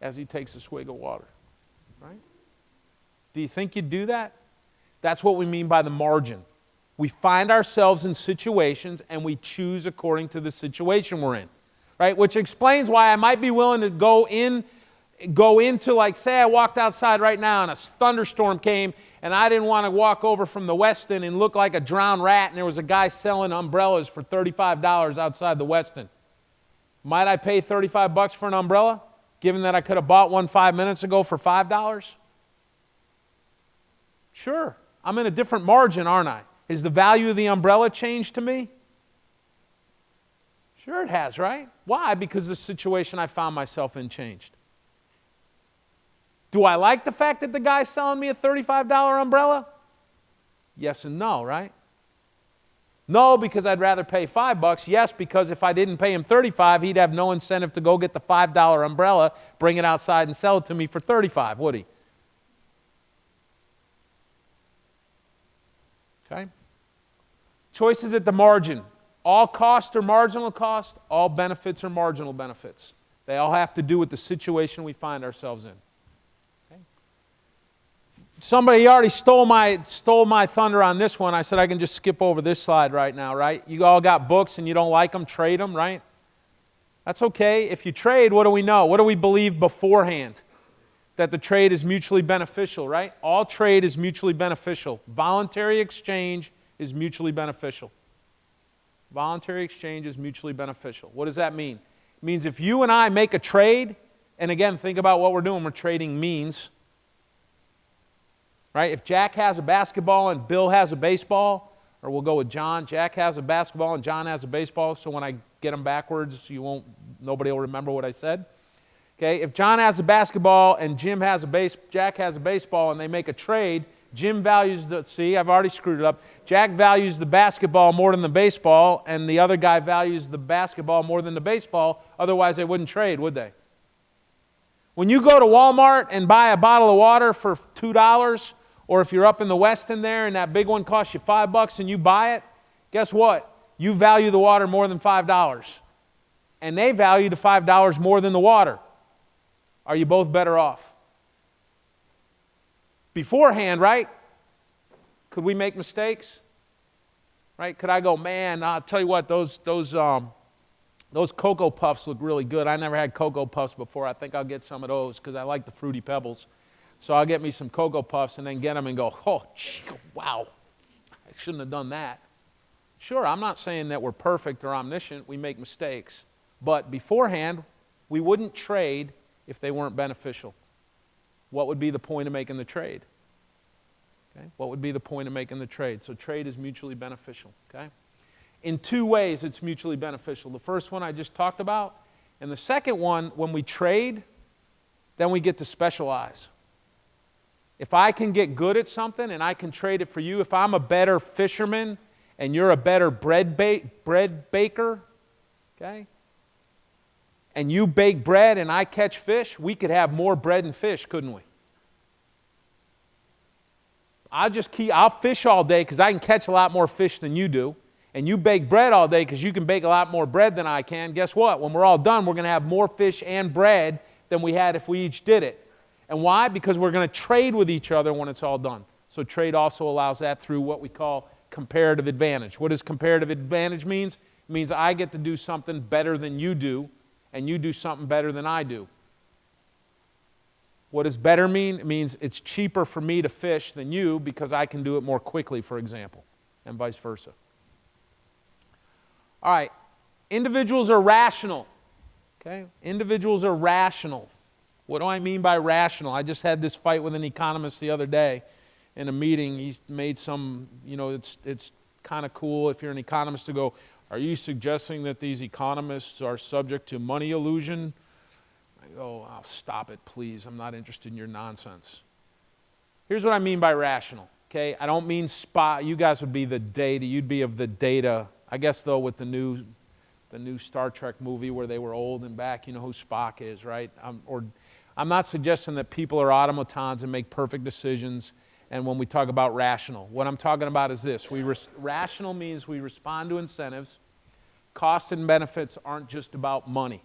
As he takes a swig of water, right? Do you think you'd do that? That's what we mean by the margin. We find ourselves in situations and we choose according to the situation we're in. Right? Which explains why I might be willing to go in go into like say I walked outside right now and a thunderstorm came and I didn't want to walk over from the Westin and look like a drowned rat and there was a guy selling umbrellas for $35 outside the Westin. Might I pay 35 bucks for an umbrella given that I could have bought one 5 minutes ago for $5? Sure. I'm in a different margin, aren't I? Has the value of the umbrella changed to me? Sure, it has, right? Why? Because the situation I found myself in changed. Do I like the fact that the guy's selling me a $35 umbrella? Yes and no, right? No, because I'd rather pay five bucks. Yes, because if I didn't pay him 35, he'd have no incentive to go get the $5 umbrella, bring it outside and sell it to me for 35, would he? Okay? Choices at the margin All costs are marginal cost, all benefits are marginal benefits. They all have to do with the situation we find ourselves in. Okay? Somebody already stole my, stole my thunder on this one. I said I can just skip over this slide right now, right? You all got books and you don't like them, trade them, right? That's okay. If you trade, what do we know? What do we believe beforehand? That the trade is mutually beneficial, right? All trade is mutually beneficial. Voluntary exchange is mutually beneficial. Voluntary exchange is mutually beneficial. What does that mean? It means if you and I make a trade, and again, think about what we're doing, we're trading means. Right? If Jack has a basketball and Bill has a baseball, or we'll go with John, Jack has a basketball and John has a baseball, so when I get them backwards, you won't nobody will remember what I said. Okay, if John has a basketball and Jim has a base, Jack has a baseball, and they make a trade, Jim values the, see, I've already screwed it up. Jack values the basketball more than the baseball, and the other guy values the basketball more than the baseball. Otherwise, they wouldn't trade, would they? When you go to Walmart and buy a bottle of water for $2, or if you're up in the Westin there and that big one costs you five bucks and you buy it, guess what? You value the water more than $5. And they value the $5 more than the water. Are you both better off? Beforehand, right? Could we make mistakes? Right? Could I go, man, I'll tell you what, those, those, um, those Cocoa Puffs look really good. I never had Cocoa Puffs before. I think I'll get some of those because I like the Fruity Pebbles. So I'll get me some Cocoa Puffs and then get them and go, oh, gee, wow, I shouldn't have done that. Sure, I'm not saying that we're perfect or omniscient. We make mistakes. But beforehand, we wouldn't trade if they weren't beneficial what would be the point of making the trade? Okay? What would be the point of making the trade? So trade is mutually beneficial, okay? In two ways it's mutually beneficial. The first one I just talked about, and the second one, when we trade, then we get to specialize. If I can get good at something and I can trade it for you, if I'm a better fisherman and you're a better bread, ba- bread baker, okay? and you bake bread and I catch fish, we could have more bread and fish, couldn't we? I'll just keep, I'll fish all day because I can catch a lot more fish than you do. And you bake bread all day because you can bake a lot more bread than I can. Guess what? When we're all done, we're going to have more fish and bread than we had if we each did it. And why? Because we're going to trade with each other when it's all done. So trade also allows that through what we call comparative advantage. What does comparative advantage means? It means I get to do something better than you do and you do something better than I do. What does better mean? It means it's cheaper for me to fish than you because I can do it more quickly, for example, and vice versa. All right, individuals are rational. Okay, individuals are rational. What do I mean by rational? I just had this fight with an economist the other day in a meeting. He's made some, you know, it's, it's kind of cool if you're an economist to go, are you suggesting that these economists are subject to money illusion? Oh, stop it, please. I'm not interested in your nonsense. Here's what I mean by rational, okay? I don't mean Spock. You guys would be the data. You'd be of the data. I guess, though, with the new, the new Star Trek movie where they were old and back, you know who Spock is, right? Um, or I'm not suggesting that people are automatons and make perfect decisions and when we talk about rational. What I'm talking about is this we res- rational means we respond to incentives. Cost and benefits aren't just about money.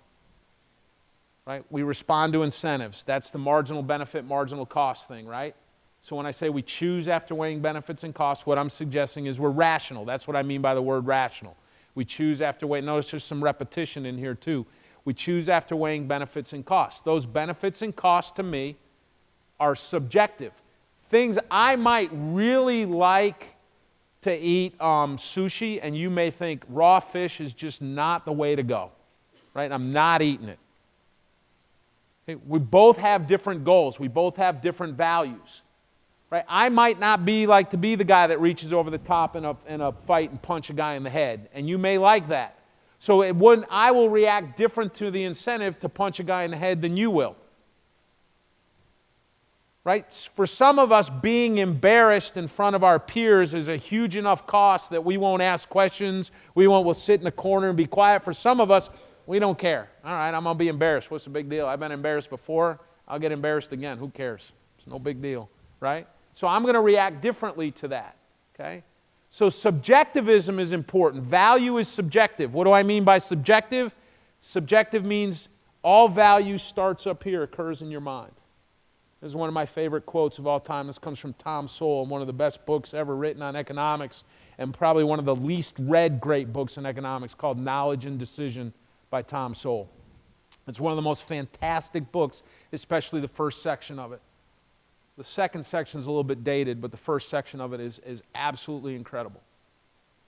Right? We respond to incentives. That's the marginal benefit, marginal cost thing, right? So when I say we choose after weighing benefits and costs, what I'm suggesting is we're rational. That's what I mean by the word rational. We choose after weighing. Notice there's some repetition in here too. We choose after weighing benefits and costs. Those benefits and costs to me are subjective things I might really like to eat um, sushi, and you may think raw fish is just not the way to go, right? I'm not eating it. Okay? We both have different goals, we both have different values. Right? I might not be like to be the guy that reaches over the top in a, in a fight and punch a guy in the head, and you may like that. So it wouldn't, I will react different to the incentive to punch a guy in the head than you will right? For some of us, being embarrassed in front of our peers is a huge enough cost that we won't ask questions. We won't, we'll sit in the corner and be quiet. For some of us, we don't care. All right, I'm going to be embarrassed. What's the big deal? I've been embarrassed before. I'll get embarrassed again. Who cares? It's no big deal, right? So I'm going to react differently to that, okay? So, subjectivism is important. Value is subjective. What do I mean by subjective? Subjective means all value starts up here, occurs in your mind. This is one of my favorite quotes of all time. This comes from Tom Sowell, one of the best books ever written on economics, and probably one of the least read great books in economics called Knowledge and Decision by Tom Sowell. It's one of the most fantastic books, especially the first section of it. The second section is a little bit dated, but the first section of it is, is absolutely incredible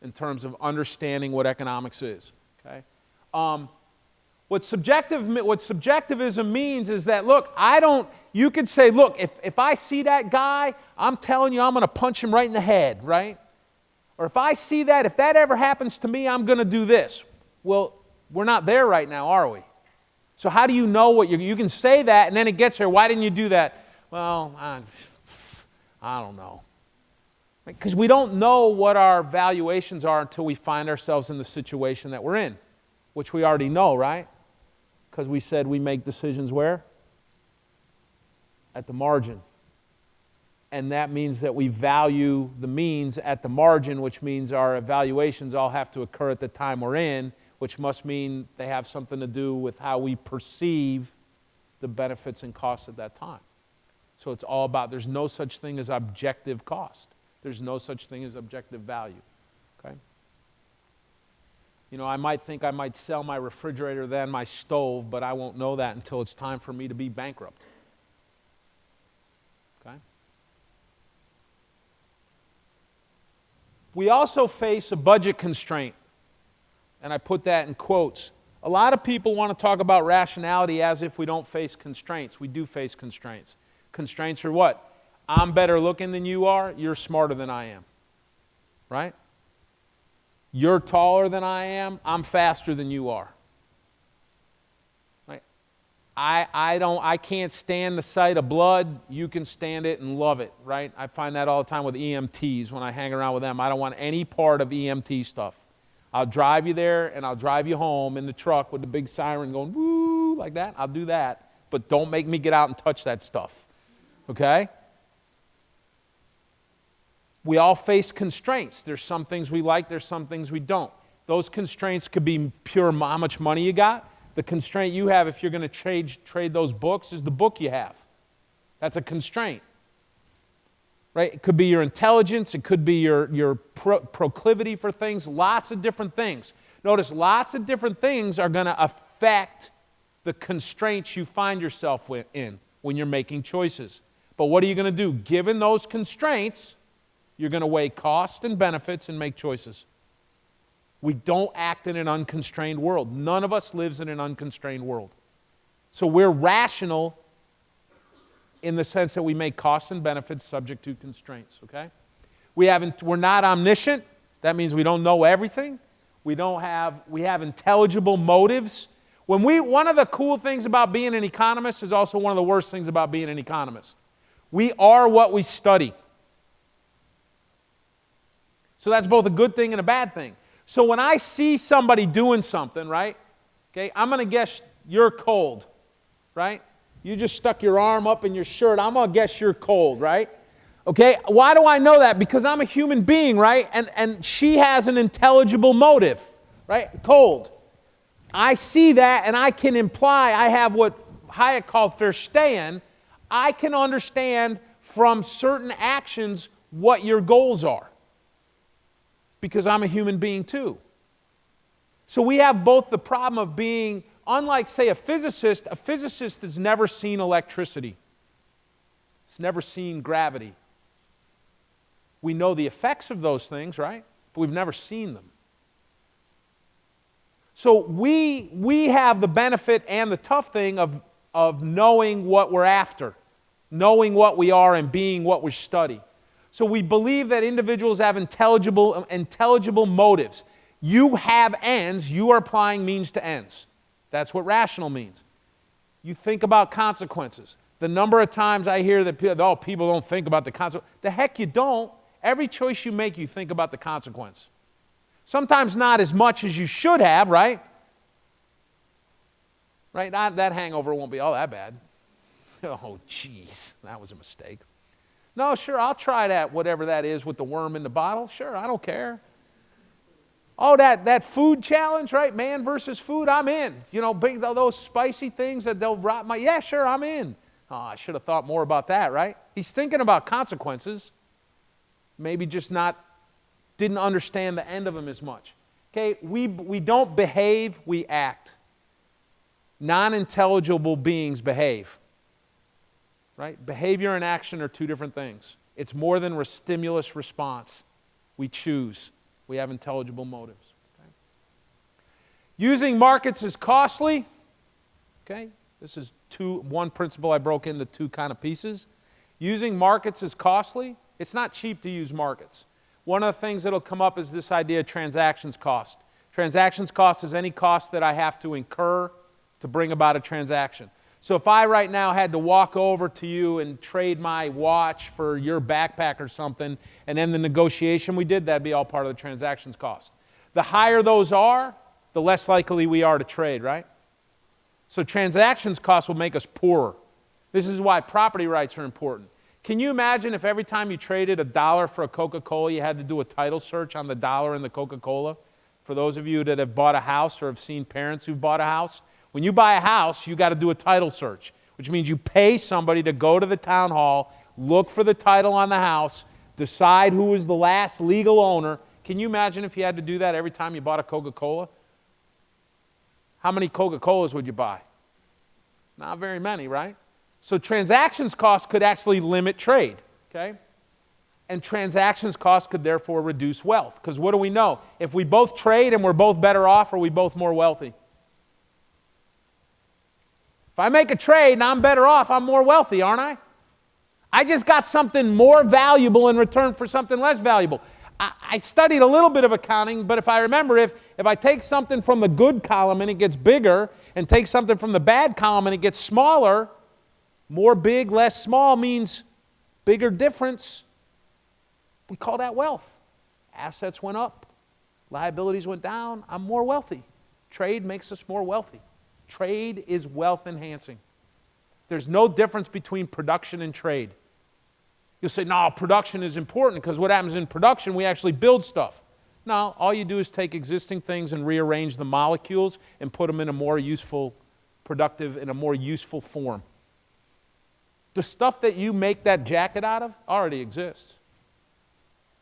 in terms of understanding what economics is. Okay? Um, what, subjective, what subjectivism means is that, look, I don't, you could say, look, if, if I see that guy, I'm telling you, I'm going to punch him right in the head, right? Or if I see that, if that ever happens to me, I'm going to do this. Well, we're not there right now, are we? So, how do you know what you you can say that and then it gets here? Why didn't you do that? Well, I, I don't know. Because we don't know what our valuations are until we find ourselves in the situation that we're in, which we already know, right? Because we said we make decisions where? At the margin. And that means that we value the means at the margin, which means our evaluations all have to occur at the time we're in which must mean they have something to do with how we perceive the benefits and costs at that time. So it's all about there's no such thing as objective cost. There's no such thing as objective value. Okay? You know, I might think I might sell my refrigerator than my stove, but I won't know that until it's time for me to be bankrupt. Okay? We also face a budget constraint and I put that in quotes. A lot of people want to talk about rationality as if we don't face constraints. We do face constraints. Constraints are what? I'm better looking than you are, you're smarter than I am. Right? You're taller than I am, I'm faster than you are. Right? I, I, don't, I can't stand the sight of blood. You can stand it and love it, right? I find that all the time with EMTs when I hang around with them. I don't want any part of EMT stuff. I'll drive you there and I'll drive you home in the truck with the big siren going woo like that. I'll do that. But don't make me get out and touch that stuff. Okay? We all face constraints. There's some things we like, there's some things we don't. Those constraints could be pure how much money you got. The constraint you have if you're going to trade, trade those books is the book you have. That's a constraint right? It could be your intelligence, it could be your, your pro- proclivity for things, lots of different things. Notice lots of different things are going to affect the constraints you find yourself in when you're making choices. But what are you going to do? Given those constraints, you're going to weigh cost and benefits and make choices. We don't act in an unconstrained world. None of us lives in an unconstrained world. So we're rational in the sense that we make costs and benefits subject to constraints, okay? We haven't, we're not omniscient. That means we don't know everything. We don't have, we have intelligible motives. When we, one of the cool things about being an economist is also one of the worst things about being an economist. We are what we study. So that's both a good thing and a bad thing. So when I see somebody doing something, right? Okay, I'm going to guess you're cold, right? You just stuck your arm up in your shirt. I'm going to guess you're cold, right? Okay, why do I know that? Because I'm a human being, right? And, and she has an intelligible motive, right? Cold. I see that and I can imply, I have what Hayek called verstehen. I can understand from certain actions what your goals are. Because I'm a human being too. So we have both the problem of being unlike, say, a physicist, a physicist has never seen electricity, it's never seen gravity. We know the effects of those things, right? But we've never seen them. So we, we have the benefit and the tough thing of, of knowing what we're after, knowing what we are and being what we study. So we believe that individuals have intelligible, intelligible motives. You have ends, you are applying means to ends. That's what rational means. You think about consequences. The number of times I hear that people, oh, people don't think about the consequence. The heck you don't. Every choice you make, you think about the consequence. Sometimes not as much as you should have, right? Right? That, that hangover won't be all that bad. *laughs* Oh, jeez, that was a mistake. No, sure, I'll try that, whatever that is with the worm in the bottle. Sure, I don't care. Oh, that, that food challenge, right? Man versus food, I'm in. You know, big, those spicy things that they'll rot my, yeah, sure, I'm in. Oh, I should have thought more about that, right? He's thinking about consequences, maybe just not, didn't understand the end of them as much. Okay, we, we don't behave, we act. Non intelligible beings behave. Right? Behavior and action are two different things. It's more than a stimulus response. We choose, we have intelligible motives. Okay? Using markets is costly. Okay? This is two, one principle I broke into two kind of pieces. Using markets is costly. It's not cheap to use markets. One of the things that'll come up is this idea of transactions cost. Transactions cost is any cost that I have to incur to bring about a transaction. So if I right now had to walk over to you and trade my watch for your backpack or something, and then the negotiation we did, that'd be all part of the transactions cost. The higher those are, the less likely we are to trade, right? So transactions cost will make us poorer. This is why property rights are important. Can you imagine if every time you traded a dollar for a Coca Cola, you had to do a title search on the dollar and the Coca Cola? For those of you that have bought a house or have seen parents who've bought a house, when you buy a house, you got to do a title search, which means you pay somebody to go to the town hall, look for the title on the house, decide who was the last legal owner. Can you imagine if you had to do that every time you bought a Coca Cola? How many Coca Colas would you buy? Not very many, right? So transactions costs could actually limit trade, okay? And transactions costs could therefore reduce wealth. Because what do we know? If we both trade and we're both better off, are we both more wealthy? If I make a trade and I'm better off, I'm more wealthy, aren't I? I just got something more valuable in return for something less valuable. I, I, studied a little bit of accounting, but if I remember, if, if I take something from the good column and it gets bigger, and take something from the bad column and it gets smaller, more big, less small means bigger difference. We call that wealth. Assets went up, liabilities went down. I'm more wealthy. Trade makes us more wealthy. Trade is wealth enhancing. There's no difference between production and trade. You'll say, no, production is important because what happens in production, we actually build stuff. No, all you do is take existing things and rearrange the molecules and put them in a more useful, productive, in a more useful form. The stuff that you make that jacket out of already exists.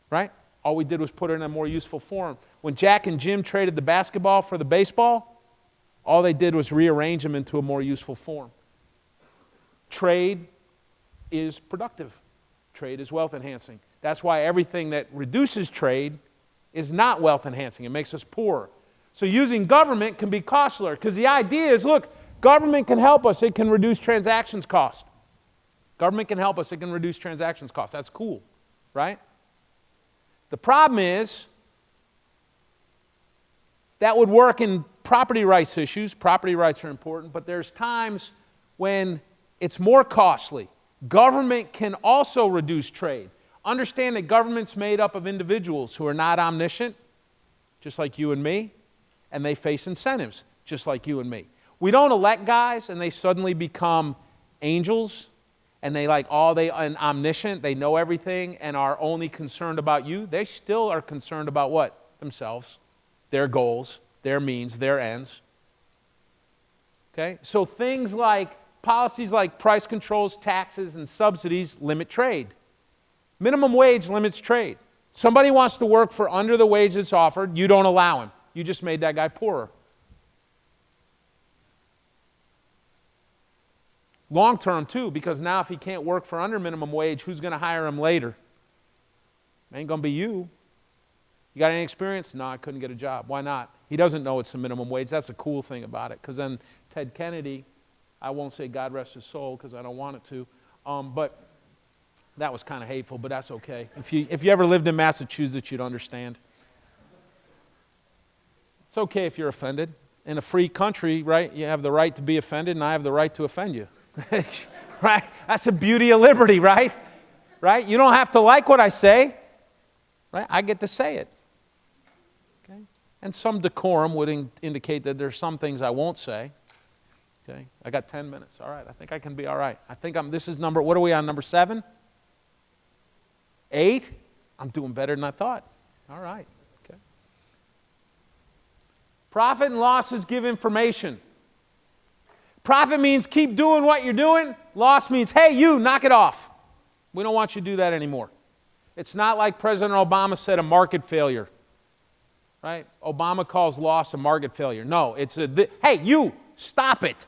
Right? All we did was put it in a more useful form. When Jack and Jim traded the basketball for the baseball, all they did was rearrange them into a more useful form. Trade is productive, trade is wealth enhancing. That's why everything that reduces trade is not wealth enhancing, it makes us poor. So using government can be costlier because the idea is look, government can help us, it can reduce transactions cost. Government can help us, it can reduce transactions costs. That's cool, right? The problem is that would work in property rights issues. Property rights are important, but there's times when it's more costly. Government can also reduce trade. Understand that government's made up of individuals who are not omniscient, just like you and me, and they face incentives, just like you and me. We don't elect guys and they suddenly become angels and they like all they and omniscient, they know everything and are only concerned about you, they still are concerned about what? Themselves, their goals, their means, their ends. Okay? So things like policies like price controls, taxes, and subsidies limit trade. Minimum wage limits trade. Somebody wants to work for under the wage that's offered, you don't allow him. You just made that guy poorer. Long term, too, because now if he can't work for under minimum wage, who's going to hire him later? Ain't going to be you. You got any experience? No, I couldn't get a job. Why not? He doesn't know it's the minimum wage. That's the cool thing about it. Because then Ted Kennedy, I won't say God rest his soul because I don't want it to, um, but that was kind of hateful, but that's okay. If you, if you ever lived in Massachusetts, you'd understand. It's okay if you're offended. In a free country, right, you have the right to be offended, and I have the right to offend you. *laughs* right? That's the beauty of liberty, right? Right? You don't have to like what I say, right? I get to say it. And some decorum would in- indicate that there's some things I won't say. Okay? I got 10 minutes. All right. I think I can be all right. I think I'm, this is number, what are we on, number seven? Eight? I'm doing better than I thought. All right. Okay. Profit and losses give information. Profit means keep doing what you're doing. Loss means, hey, you, knock it off. We don't want you to do that anymore. It's not like President Obama said a market failure. Right? Obama calls loss a market failure. No, it's a, th- hey, you, stop it.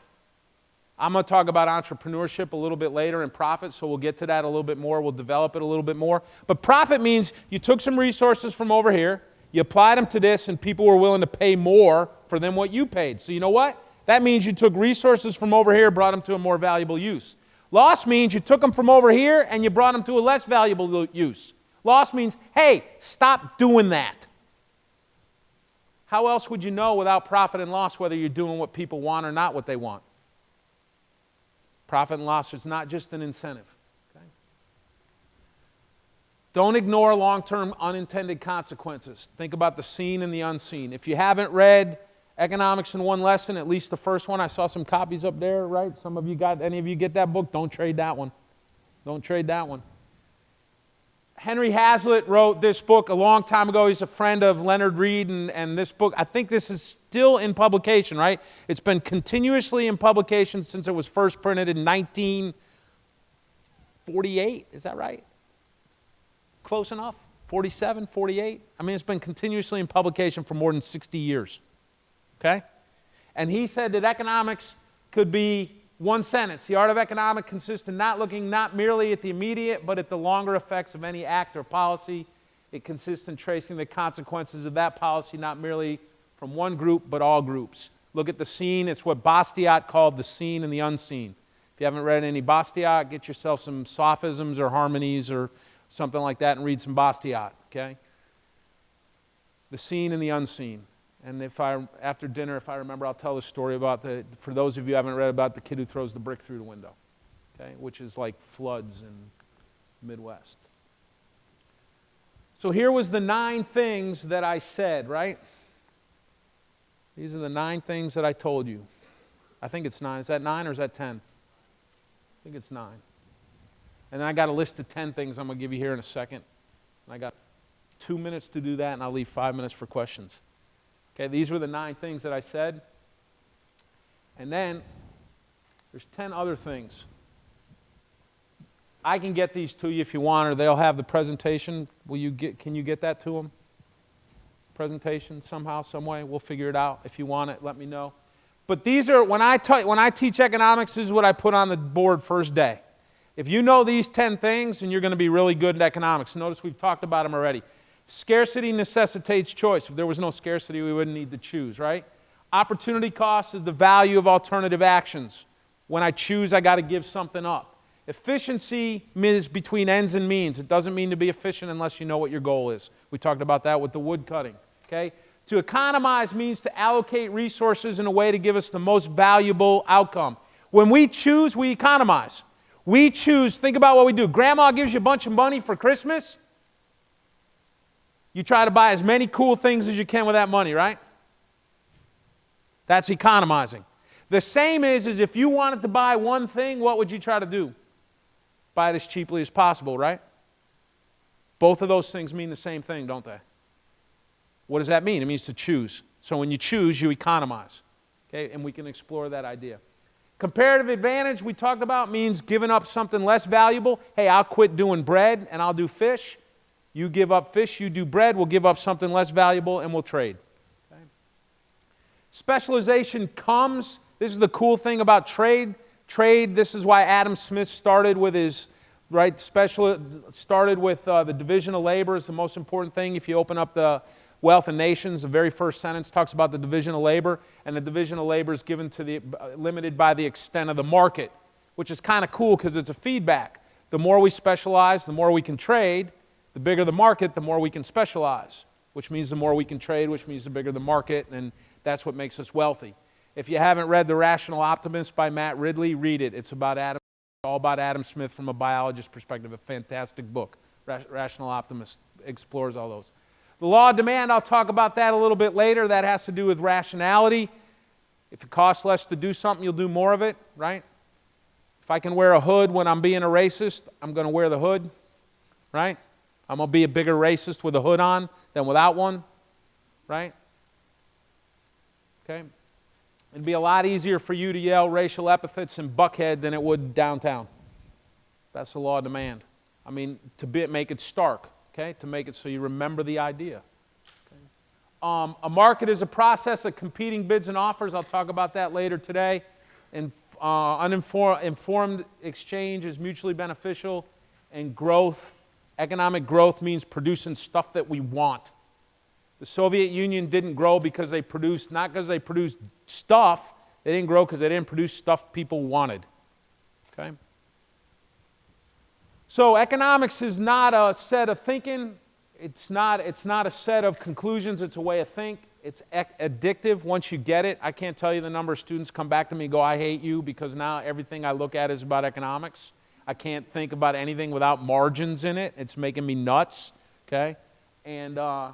I'm going to talk about entrepreneurship a little bit later and profit, so we'll get to that a little bit more. We'll develop it a little bit more. But profit means you took some resources from over here, you applied them to this, and people were willing to pay more for them what you paid. So you know what? That means you took resources from over here, brought them to a more valuable use. Loss means you took them from over here and you brought them to a less valuable use. Loss means, hey, stop doing that. How else would you know without profit and loss whether you're doing what people want or not what they want? Profit and loss is not just an incentive. Okay? Don't ignore long term unintended consequences. Think about the seen and the unseen. If you haven't read Economics in One Lesson, at least the first one, I saw some copies up there, right? Some of you got, any of you get that book? Don't trade that one. Don't trade that one. Henry Hazlitt wrote this book a long time ago. He's a friend of Leonard Read, and, and this book, I think this is still in publication, right? It's been continuously in publication since it was first printed in 1948. Is that right? Close enough? 47, 48? I mean, it's been continuously in publication for more than 60 years. Okay? And he said that economics could be one sentence. The art of economics consists in not looking not merely at the immediate, but at the longer effects of any act or policy. It consists in tracing the consequences of that policy not merely from one group, but all groups. Look at the scene. It's what Bastiat called the seen and the unseen. If you haven't read any Bastiat, get yourself some sophisms or harmonies or something like that and read some Bastiat, okay? The seen and the unseen. And if I, after dinner, if I remember, I'll tell the story about the, for those of you haven't read about the kid who throws the brick through the window, okay, which is like floods in Midwest. So here was the nine things that I said, right? These are the nine things that I told you. I think it's nine. Is that nine or is that ten? I think it's nine. And I got a list of ten things I'm going to give you here in a second. And I got two minutes to do that, and I'll leave five minutes for questions. Okay, these were the nine things that I said. And then there's 10 other things. I can get these to you if you want, or they'll have the presentation. Will you get, can you get that to them? Presentation somehow, some way. We'll figure it out. If you want it, let me know. But these are, when I, t- when I teach economics, this is what I put on the board first day. If you know these 10 things, then you're going to be really good at economics. Notice we've talked about them already. Scarcity necessitates choice. If there was no scarcity, we wouldn't need to choose, right? Opportunity cost is the value of alternative actions. When I choose, I got to give something up. Efficiency is between ends and means. It doesn't mean to be efficient unless you know what your goal is. We talked about that with the wood cutting. Okay? To economize means to allocate resources in a way to give us the most valuable outcome. When we choose, we economize. We choose, think about what we do. Grandma gives you a bunch of money for Christmas. You try to buy as many cool things as you can with that money, right? That's economizing. The same is, is if you wanted to buy one thing, what would you try to do? Buy it as cheaply as possible, right? Both of those things mean the same thing, don't they? What does that mean? It means to choose. So when you choose, you economize. Okay, and we can explore that idea. Comparative advantage we talked about means giving up something less valuable. Hey, I'll quit doing bread and I'll do fish. You give up fish, you do bread, we'll give up something less valuable, and we'll trade. Okay? Specialization comes. This is the cool thing about trade. Trade, this is why Adam Smith started with his, right, special, started with uh, the division of labor is the most important thing. If you open up the Wealth of Nations, the very first sentence talks about the division of labor, and the division of labor is given to the, uh, limited by the extent of the market, which is kind of cool because it's a feedback. The more we specialize, the more we can trade, the bigger the market, the more we can specialize, which means the more we can trade, which means the bigger the market, and that's what makes us wealthy. If you haven't read The Rational Optimist by Matt Ridley, read it. It's about Adam, all about Adam Smith from a biologist perspective. A fantastic book. Rational Optimist explores all those. The law of demand, I'll talk about that a little bit later. That has to do with rationality. If it costs less to do something, you'll do more of it, right? If I can wear a hood when I'm being a racist, I'm going to wear the hood, right? I'm going to be a bigger racist with a hood on than without one, right? Okay? It'd be a lot easier for you to yell racial epithets in Buckhead than it would downtown. That's the law of demand. I mean, to be, make it stark, okay? To make it so you remember the idea. Okay? Um, a market is a process of competing bids and offers. I'll talk about that later today. And uh, uninformed exchange is mutually beneficial, and growth, economic growth, means producing stuff that we want. The Soviet Union didn't grow because they produced, not because they produced stuff, they didn't grow because they didn't produce stuff people wanted. Okay? So, economics is not a set of thinking, it's not, it's not a set of conclusions, it's a way of think. It's addictive once you get it. I can't tell you the number of students come back to me go, I hate you because now everything I look at is about economics. I can't think about anything without margins in it. It's making me nuts, okay? And uh,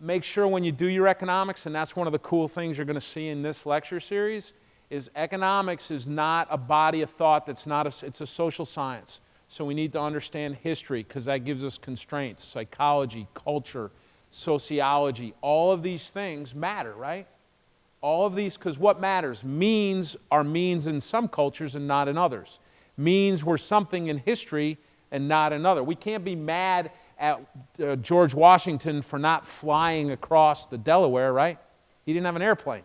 make sure when you do your economics, and that's one of the cool things you're going to see in this lecture series, is economics is not a body of thought that's not a, it's a social science. So we need to understand history because that gives us constraints, psychology, culture, sociology, all of these things matter, right? All of these, because what matters? Means are means in some cultures and not in others. Means were something in history and not another. We can't be mad at uh, George Washington for not flying across the Delaware, right? He didn't have an airplane.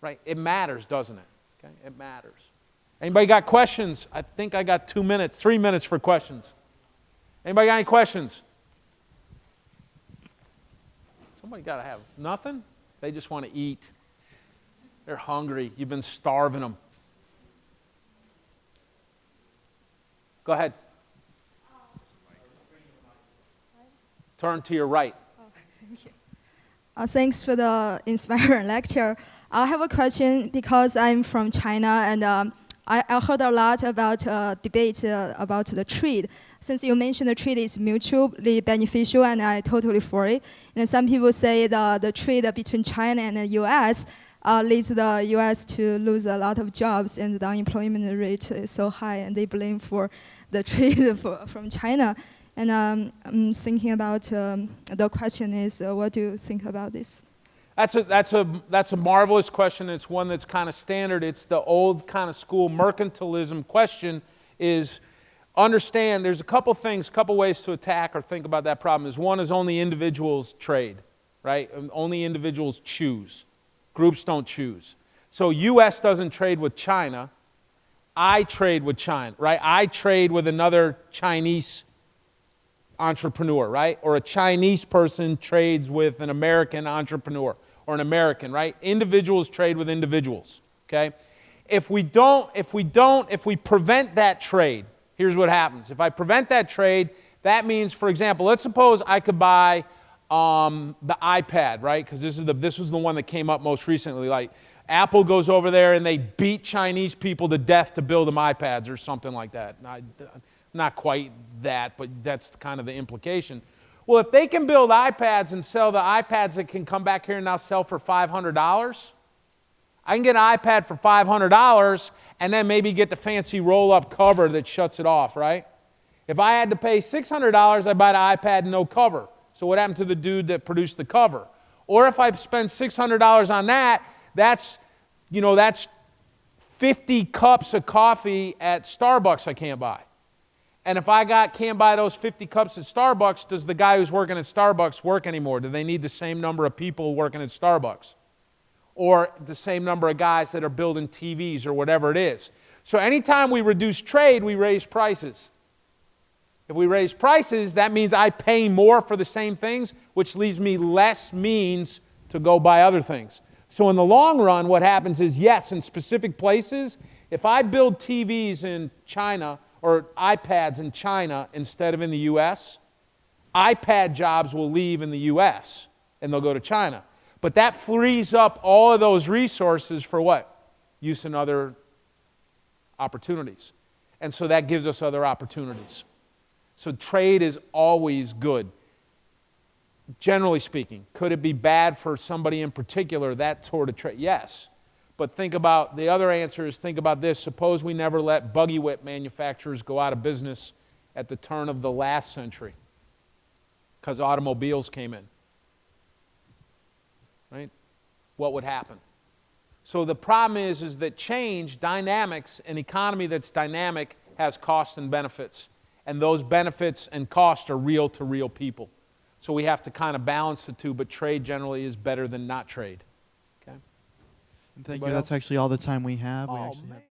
Right? It matters, doesn't it? Okay? It matters. Anybody got questions? I think I got two minutes, three minutes for questions. Anybody got any questions? Somebody got to have nothing. They just want to eat. They're hungry. You've been starving them. Go ahead. Turn to your right. Oh, thank you. Uh, thanks for the *laughs* inspiring lecture. I have a question because I'm from China and um, I, I, heard a lot about uh, debate uh, about the trade since you mentioned the trade is mutually beneficial and I totally for it. And some people say the, the trade between China and the US uh, leads the US to lose a lot of jobs and the unemployment rate is so high and they blame for the *laughs* trade for, from China. And um, I'm thinking about um, the question is, uh, what do you think about this? That's a, that's, a, that's a marvelous question. It's one that's kind of standard. It's the old kind of school mercantilism question is understand there's a couple things, a couple ways to attack or think about that problem. Is one is only individuals trade, right? Um, only individuals choose. Groups don't choose. So US doesn't trade with China. I trade with China, right? I trade with another Chinese entrepreneur, right? Or a Chinese person trades with an American entrepreneur or an American, right? Individuals trade with individuals, okay? If we don't, if we don't, if we prevent that trade, here's what happens. If I prevent that trade, that means, for example, let's suppose I could buy um, the iPad, right? Because this is the this was the one that came up most recently. Like Apple goes over there and they beat Chinese people to death to build them iPads or something like that. Not, not quite that, but that's kind of the implication. Well, if they can build iPads and sell the iPads that can come back here and now sell for $500, I can get an iPad for $500 and then maybe get the fancy roll up cover that shuts it off, right? If I had to pay $600, I'd buy the iPad no cover. So what happened to the dude that produced the cover? Or if I spend $600 on that, that's, you know, that's 50 cups of coffee at Starbucks I can't buy. And if I got can't buy those 50 cups at Starbucks, does the guy who's working at Starbucks work anymore? Do they need the same number of people working at Starbucks? Or the same number of guys that are building TVs or whatever it is. So anytime we reduce trade, we raise prices. If we raise prices, that means I pay more for the same things, which leaves me less means to go buy other things. So in the long run, what happens is yes, in specific places, if I build TVs in China or iPads in China instead of in the US, iPad jobs will leave in the US and they'll go to China. But that frees up all of those resources for what? Use in other opportunities. And so that gives us other opportunities. So trade is always good. Generally speaking, could it be bad for somebody in particular, that sort of trade? Yes. But think about the other answer is think about this. Suppose we never let buggy whip manufacturers go out of business at the turn of the last century because automobiles came in. Right? What would happen? So the problem is, is that change, dynamics, an economy that's dynamic has costs and benefits. And those benefits and costs are real to real people. So we have to kind of balance the two, but trade generally is better than not trade. Okay? And thank Anybody you. That's actually all the time we have. we Oh, have